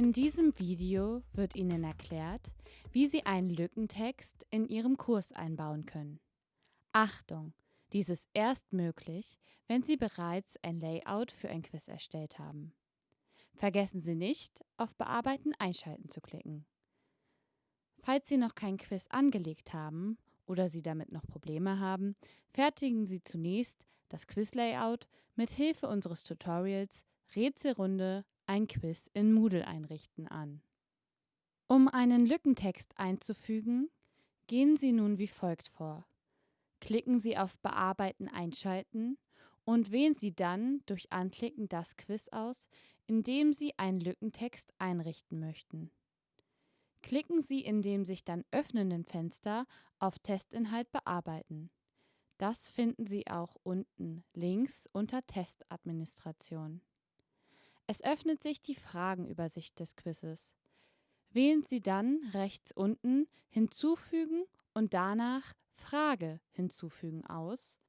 In diesem Video wird Ihnen erklärt, wie Sie einen Lückentext in Ihrem Kurs einbauen können. Achtung! Dies ist erst möglich, wenn Sie bereits ein Layout für ein Quiz erstellt haben. Vergessen Sie nicht, auf Bearbeiten einschalten zu klicken. Falls Sie noch kein Quiz angelegt haben oder Sie damit noch Probleme haben, fertigen Sie zunächst das Quiz-Layout mit Hilfe unseres Tutorials Rätselrunde ein Quiz in Moodle einrichten an. Um einen Lückentext einzufügen, gehen Sie nun wie folgt vor. Klicken Sie auf Bearbeiten einschalten und wählen Sie dann durch Anklicken das Quiz aus, in dem Sie einen Lückentext einrichten möchten. Klicken Sie in dem sich dann öffnenden Fenster auf Testinhalt bearbeiten. Das finden Sie auch unten links unter Testadministration. Es öffnet sich die Fragenübersicht des Quizzes. Wählen Sie dann rechts unten Hinzufügen und danach Frage hinzufügen aus.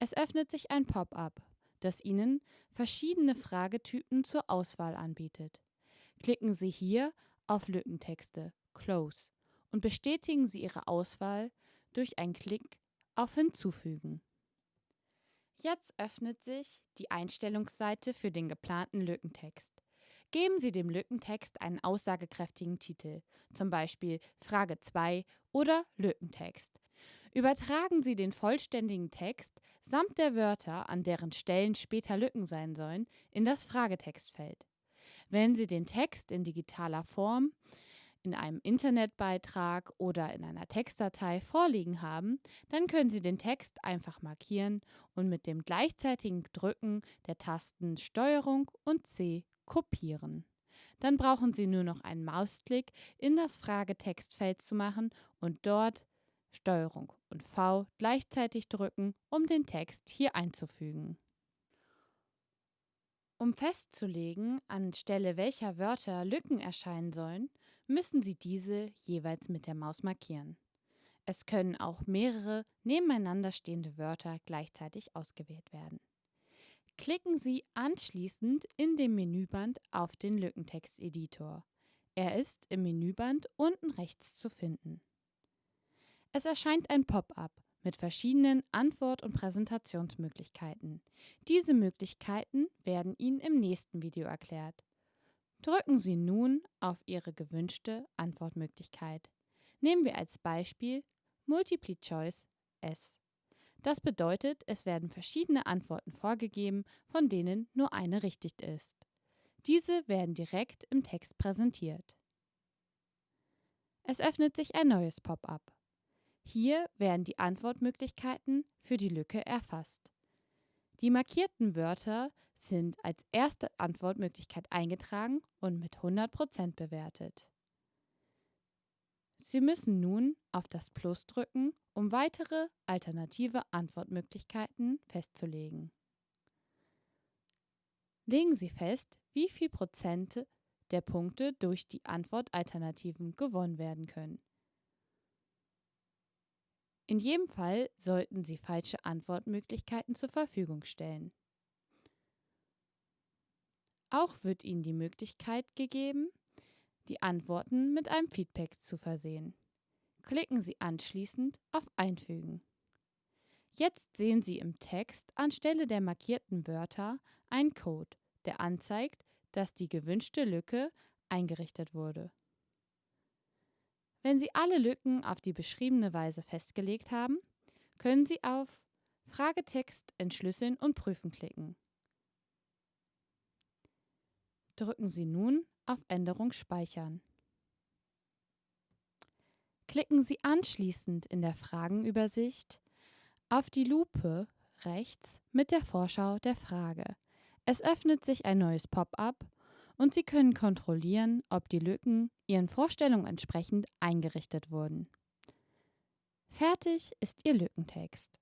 Es öffnet sich ein Pop-up, das Ihnen verschiedene Fragetypen zur Auswahl anbietet. Klicken Sie hier auf Lückentexte Close und bestätigen Sie Ihre Auswahl durch einen Klick auf Hinzufügen. Jetzt öffnet sich die Einstellungsseite für den geplanten Lückentext. Geben Sie dem Lückentext einen aussagekräftigen Titel, zum Beispiel Frage 2 oder Lückentext. Übertragen Sie den vollständigen Text samt der Wörter, an deren Stellen später Lücken sein sollen, in das Fragetextfeld. Wenn Sie den Text in digitaler Form in einem Internetbeitrag oder in einer Textdatei vorliegen haben, dann können Sie den Text einfach markieren und mit dem gleichzeitigen Drücken der Tasten STRG und C kopieren. Dann brauchen Sie nur noch einen Mausklick in das Fragetextfeld zu machen und dort STRG und V gleichzeitig drücken, um den Text hier einzufügen. Um festzulegen, anstelle welcher Wörter Lücken erscheinen sollen, müssen Sie diese jeweils mit der Maus markieren. Es können auch mehrere nebeneinander stehende Wörter gleichzeitig ausgewählt werden. Klicken Sie anschließend in dem Menüband auf den Lückentexteditor. Er ist im Menüband unten rechts zu finden. Es erscheint ein Pop-up mit verschiedenen Antwort- und Präsentationsmöglichkeiten. Diese Möglichkeiten werden Ihnen im nächsten Video erklärt. Drücken Sie nun auf Ihre gewünschte Antwortmöglichkeit. Nehmen wir als Beispiel Multiple Choice S. Das bedeutet, es werden verschiedene Antworten vorgegeben, von denen nur eine richtig ist. Diese werden direkt im Text präsentiert. Es öffnet sich ein neues Pop-up. Hier werden die Antwortmöglichkeiten für die Lücke erfasst. Die markierten Wörter sind als erste Antwortmöglichkeit eingetragen und mit 100% bewertet. Sie müssen nun auf das Plus drücken, um weitere alternative Antwortmöglichkeiten festzulegen. Legen Sie fest, wie viel Prozent der Punkte durch die Antwortalternativen gewonnen werden können. In jedem Fall sollten Sie falsche Antwortmöglichkeiten zur Verfügung stellen. Auch wird Ihnen die Möglichkeit gegeben, die Antworten mit einem Feedback zu versehen. Klicken Sie anschließend auf Einfügen. Jetzt sehen Sie im Text anstelle der markierten Wörter einen Code, der anzeigt, dass die gewünschte Lücke eingerichtet wurde. Wenn Sie alle Lücken auf die beschriebene Weise festgelegt haben, können Sie auf Fragetext entschlüsseln und prüfen klicken. Drücken Sie nun auf Änderung speichern. Klicken Sie anschließend in der Fragenübersicht auf die Lupe rechts mit der Vorschau der Frage. Es öffnet sich ein neues Pop-up und Sie können kontrollieren, ob die Lücken Ihren Vorstellungen entsprechend eingerichtet wurden. Fertig ist Ihr Lückentext.